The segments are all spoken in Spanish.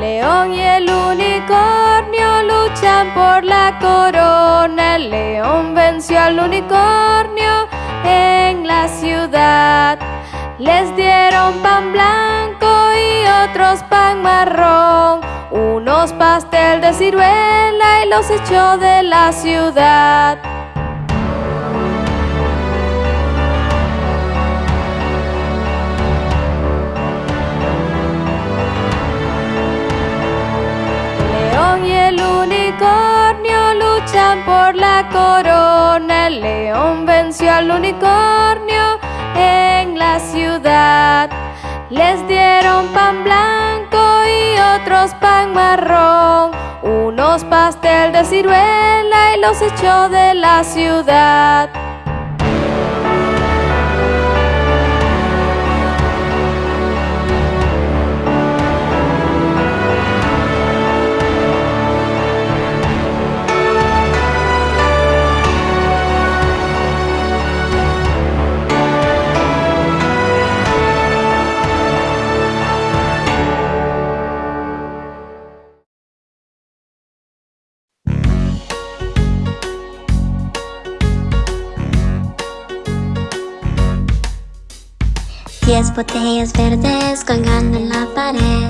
León y el unicornio luchan por la corona. El león venció al unicornio en la ciudad. Les dieron pan blanco y otros pan marrón, unos pastel de ciruela y los echó de la ciudad. Y el unicornio luchan por la corona. El león venció al unicornio en la ciudad. Les dieron pan blanco y otros pan marrón, unos pastel de ciruela y los echó de la ciudad. Botellas verdes colgando en la pared.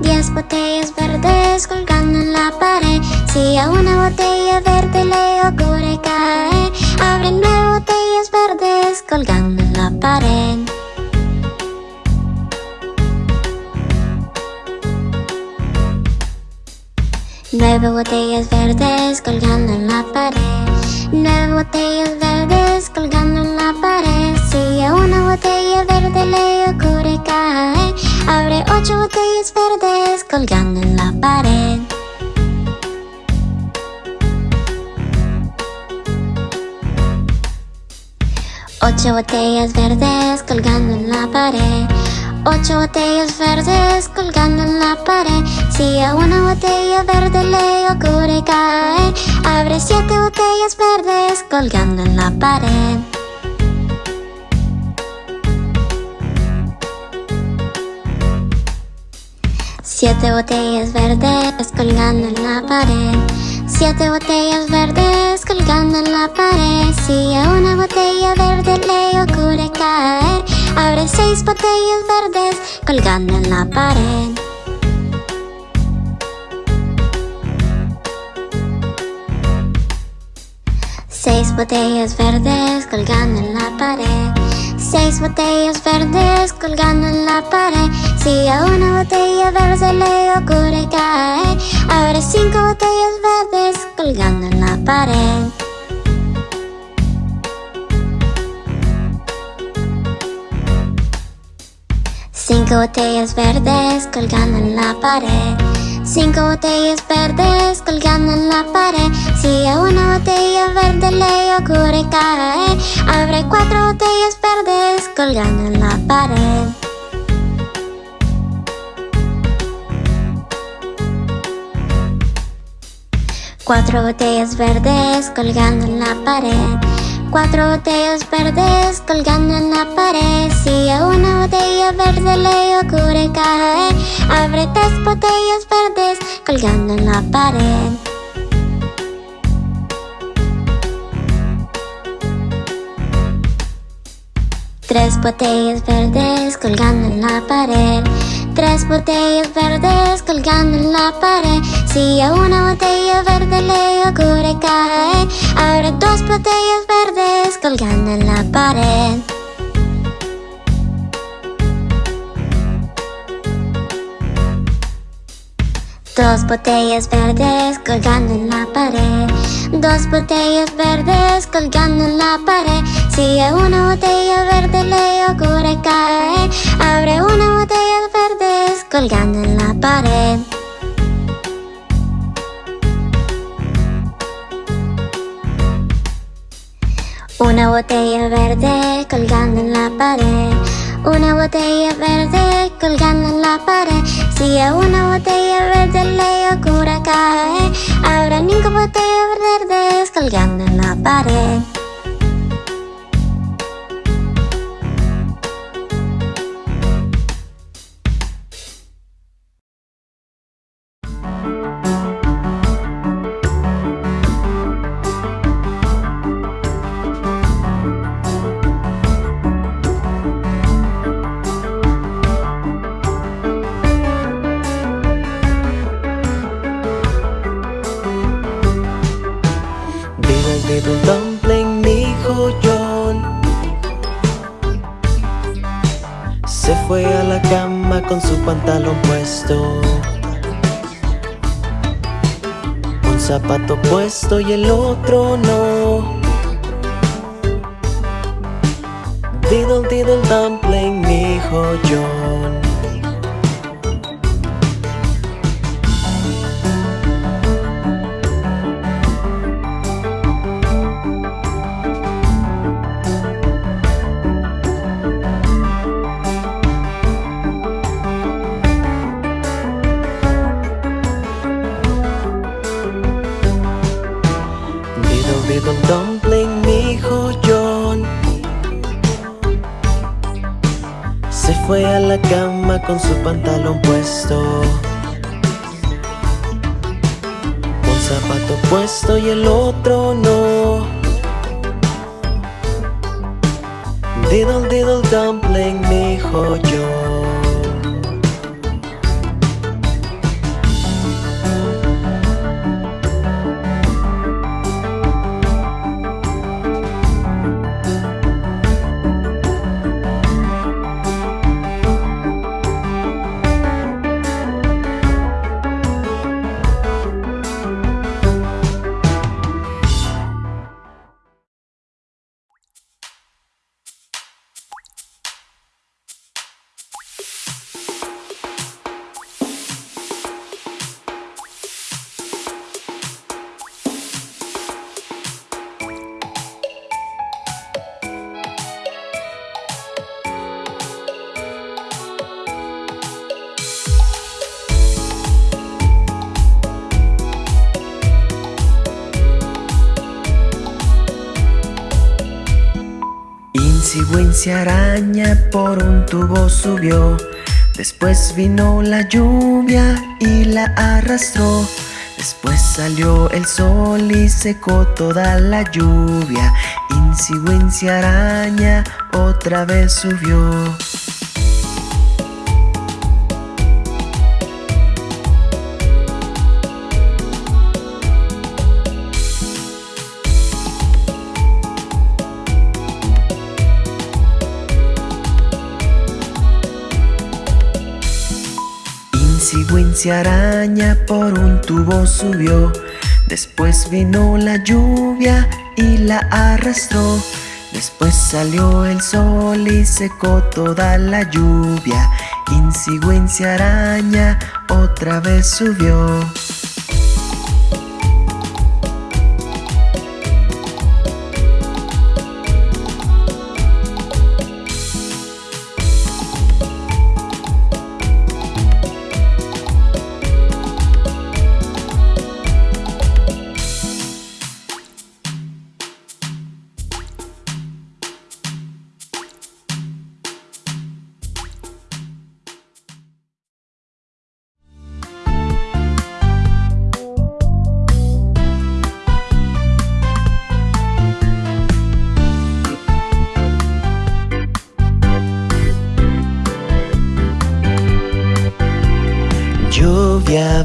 Diez botellas verdes colgando en la pared. Si a una botella verde le ocurre caer Abre nueve botellas verdes colgando en la pared. Nueve botellas verdes colgando en la pared. Nueve botellas verdes colgando en la pared ocho botellas verdes colgando en la pared. Ocho botellas verdes colgando en la pared. Ocho botellas verdes colgando en la pared. Si a una botella verde le ocurre caer Abre siete botellas verdes colgando en la pared Siete botellas verdes colgando en la pared. Siete botellas verdes colgando en la pared. Si a una botella verde le ocurre caer Abre seis botellas verdes colgando en la pared. Seis botellas verdes colgando en la pared Seis botellas verdes colgando en la pared. Si a una botella verde le ocurre caer Abre cinco botellas verdes colgando en la pared. Cinco botellas verdes colgando en la pared Cinco botellas verdes colgando en la pared. Si a una botella verde le ocurre caer Abre cuatro botellas verdes colgando en la pared. Cuatro botellas verdes colgando en la pared Cuatro botellas verdes colgando en la pared. Si a una botella verde le ocurre caer Abre tres botellas verdes colgando en la pared. Tres botellas verdes colgando en la pared. Tres botellas verdes colgando en la pared Si a una botella verde le ocurre caer Abre dos botellas verdes colgando en la pared. Dos botellas verdes colgando en la pared. Dos botellas verdes colgando en la pared. Si a una botella verde le ocurre caer Abre una botella verdes colgando en la pared Una botella verde colgando en la pared. Una botella verde colgando en la pared. Si a una botella verde le ocurre caer Habrá cinco botellas verdes colgando en la pared diddle dumpling, mi hijo John. Se fue a la cama con su pantalón puesto. Un zapato puesto y el otro no. Diddle diddle dumpling, mi hijo John fue a la cama con su pantalón puesto Un zapato puesto y el otro no. Diddle diddle dumpling, mi hijo yo Wincy araña por un tubo subió. Después vino la lluvia y la arrastró. Después salió el sol y secó toda la lluvia. Wincy araña otra vez subió Araña por un tubo subió. Después vino la lluvia y la arrastró. Después salió el sol y secó toda la lluvia. Wincy araña otra vez subió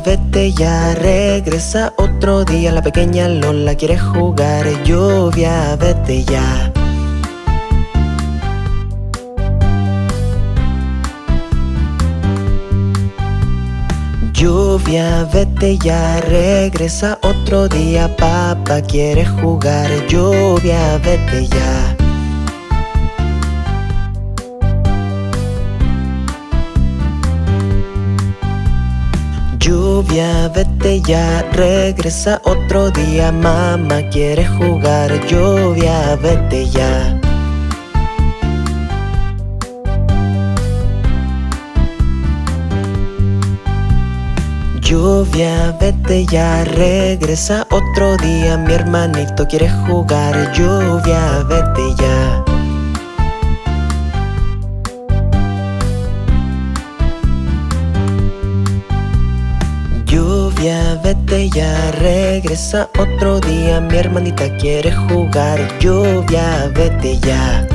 vete ya, regresa otro día. La pequeña Lola quiere jugar Lluvia, vete ya. Lluvia, vete ya, regresa otro día. Papá quiere jugar Lluvia, vete ya Lluvia, vete ya, regresa otro día Mamá quiere jugar, lluvia, vete ya. Lluvia, vete ya, regresa otro día Mi hermanito quiere jugar, lluvia, vete ya vete ya Regresa otro día, mi hermanita quiere jugar Lluvia, vete ya.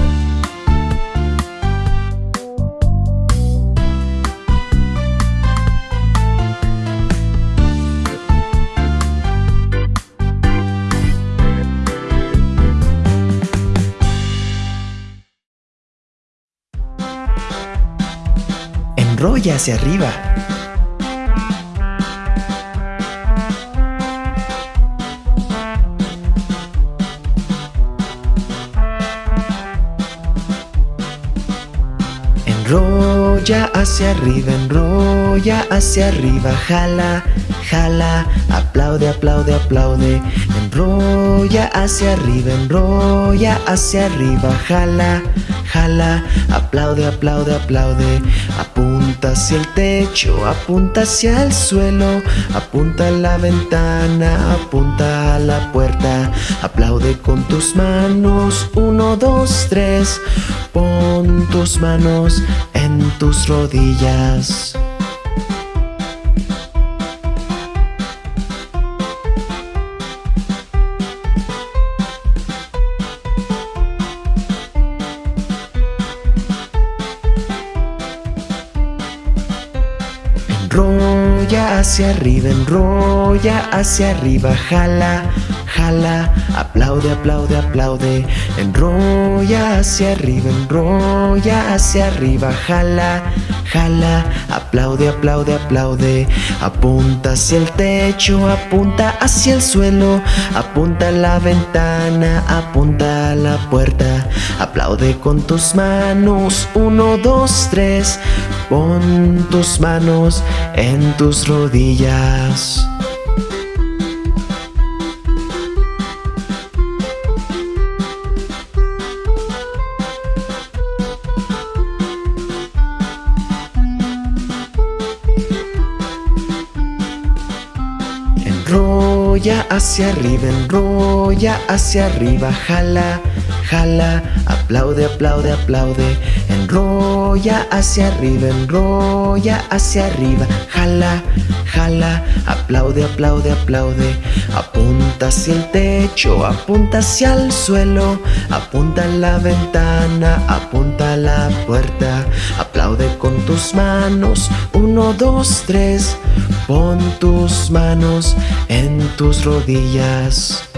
Enrolla hacia arriba. Enrolla hacia arriba, enrolla hacia arriba, jala, jala, aplaude, aplaude, aplaude. Enrolla hacia arriba, enrolla hacia arriba, jala, jala, aplaude, aplaude, aplaude. Apunta hacia el techo, apunta hacia el suelo, apunta a la ventana, apunta a la puerta. Aplaude con tus manos, uno, dos, tres. Pon tus manos en tus rodillas. Enrolla hacia arriba, enrolla hacia arriba, jala, jala, aplaude, aplaude, aplaude. Enrolla hacia arriba, enrolla hacia arriba, jala, aplaude, aplaude, aplaude. Apunta hacia el techo, apunta hacia el suelo, apunta a la ventana, apunta a la puerta. Aplaude con tus manos, uno, dos, tres. Pon tus manos en tus rodillas. Grow. Enrolla hacia arriba, enrolla hacia arriba, jala, jala, aplaude, aplaude, aplaude. Enrolla hacia arriba, enrolla hacia arriba, jala, jala, aplaude, aplaude, aplaude. Apunta hacia el techo, apunta hacia el suelo, apunta a la ventana, apunta a la puerta. Aplaude con tus manos, uno, dos, tres. Pon tus manos en tus rodillas.